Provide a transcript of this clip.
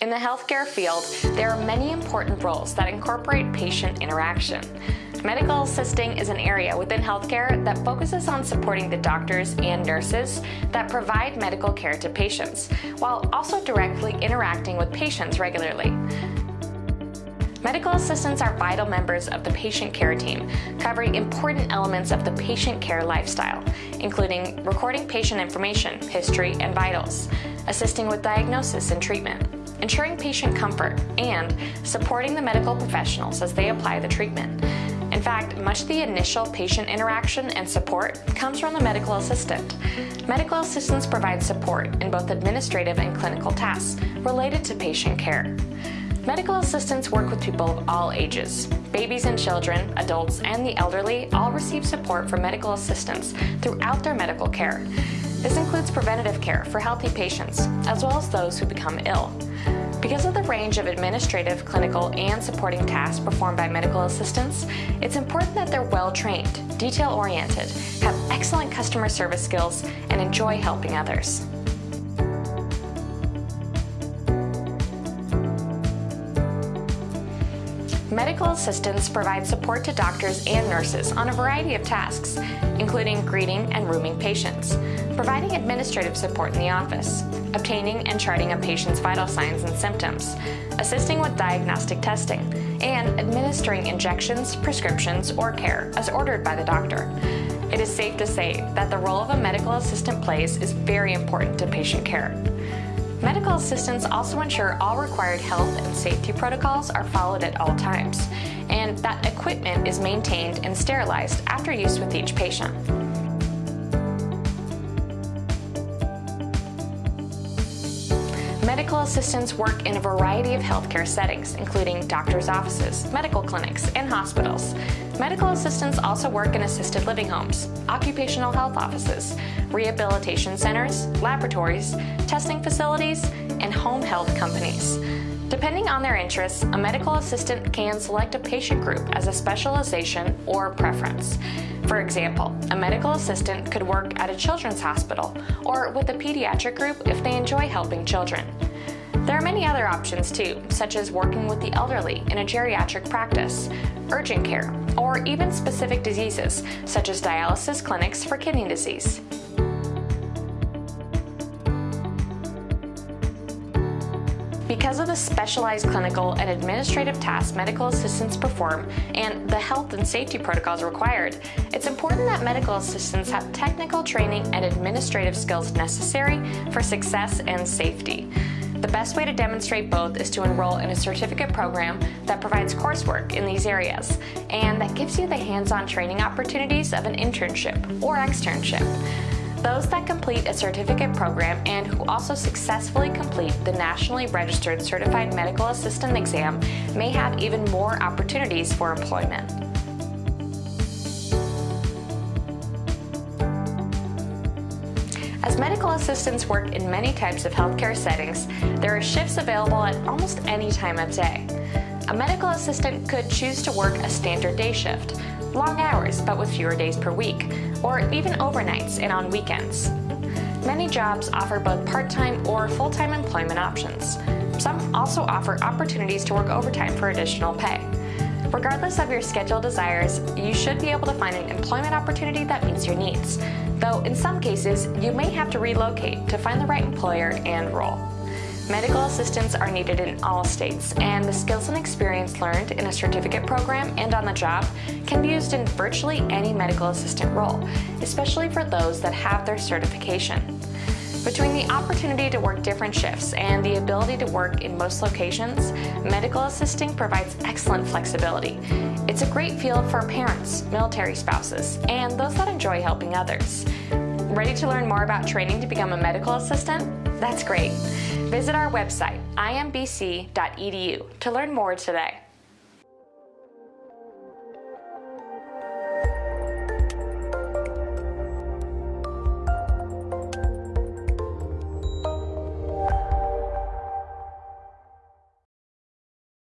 In the healthcare field, there are many important roles that incorporate patient interaction. Medical assisting is an area within healthcare that focuses on supporting the doctors and nurses that provide medical care to patients, while also directly interacting with patients regularly. Medical assistants are vital members of the patient care team, covering important elements of the patient care lifestyle, including recording patient information, history, and vitals, assisting with diagnosis and treatment, ensuring patient comfort, and supporting the medical professionals as they apply the treatment. In fact, much of the initial patient interaction and support comes from the medical assistant. Medical assistants provide support in both administrative and clinical tasks related to patient care. Medical assistants work with people of all ages. Babies and children, adults, and the elderly all receive support from medical assistants throughout their medical care. This includes preventative care for healthy patients, as well as those who become ill. Because of the range of administrative, clinical, and supporting tasks performed by medical assistants, it's important that they're well-trained, detail-oriented, have excellent customer service skills, and enjoy helping others. Medical assistants provide support to doctors and nurses on a variety of tasks, including greeting and rooming patients, providing administrative support in the office, obtaining and charting a patient's vital signs and symptoms, assisting with diagnostic testing, and administering injections, prescriptions, or care as ordered by the doctor. It is safe to say that the role of a medical assistant plays is very important to patient care. Medical assistants also ensure all required health and safety protocols are followed at all times, and that equipment is maintained and sterilized after use with each patient. Medical assistants work in a variety of healthcare settings, including doctor's offices, medical clinics, and hospitals. Medical assistants also work in assisted living homes, occupational health offices, rehabilitation centers, laboratories, testing facilities, and home health companies. Depending on their interests, a medical assistant can select a patient group as a specialization or preference. For example, a medical assistant could work at a children's hospital or with a pediatric group if they enjoy helping children. There are many other options too, such as working with the elderly in a geriatric practice, urgent care, or even specific diseases, such as dialysis clinics for kidney disease. Because of the specialized clinical and administrative tasks medical assistants perform and the health and safety protocols required, it's important that medical assistants have technical training and administrative skills necessary for success and safety. The best way to demonstrate both is to enroll in a certificate program that provides coursework in these areas and that gives you the hands-on training opportunities of an internship or externship. Those that complete a certificate program and who also successfully complete the nationally registered Certified Medical Assistant exam may have even more opportunities for employment. As medical assistants work in many types of healthcare settings, there are shifts available at almost any time of day. A medical assistant could choose to work a standard day shift, long hours but with fewer days per week, or even overnights and on weekends. Many jobs offer both part-time or full-time employment options. Some also offer opportunities to work overtime for additional pay. Regardless of your schedule desires, you should be able to find an employment opportunity that meets your needs, though in some cases, you may have to relocate to find the right employer and role. Medical assistants are needed in all states, and the skills and experience learned in a certificate program and on the job can be used in virtually any medical assistant role, especially for those that have their certification. Between the opportunity to work different shifts and the ability to work in most locations, medical assisting provides excellent flexibility. It's a great field for parents, military spouses, and those that enjoy helping others. Ready to learn more about training to become a medical assistant? That's great. Visit our website, imbc.edu, to learn more today.